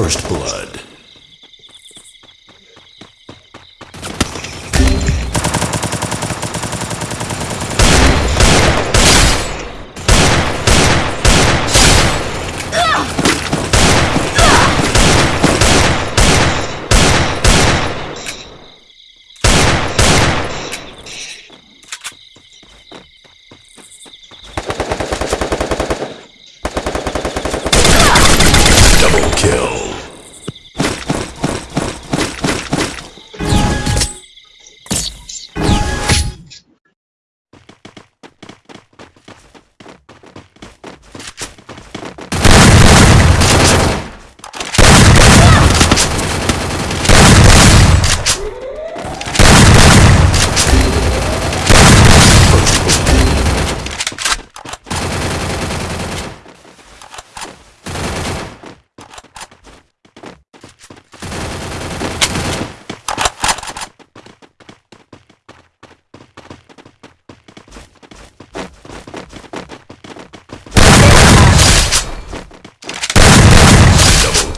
First Blood. Kill.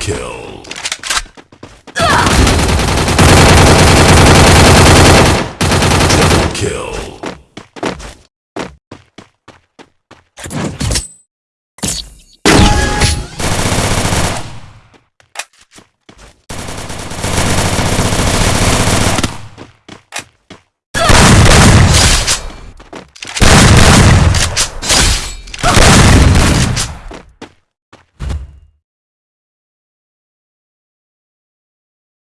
Kill.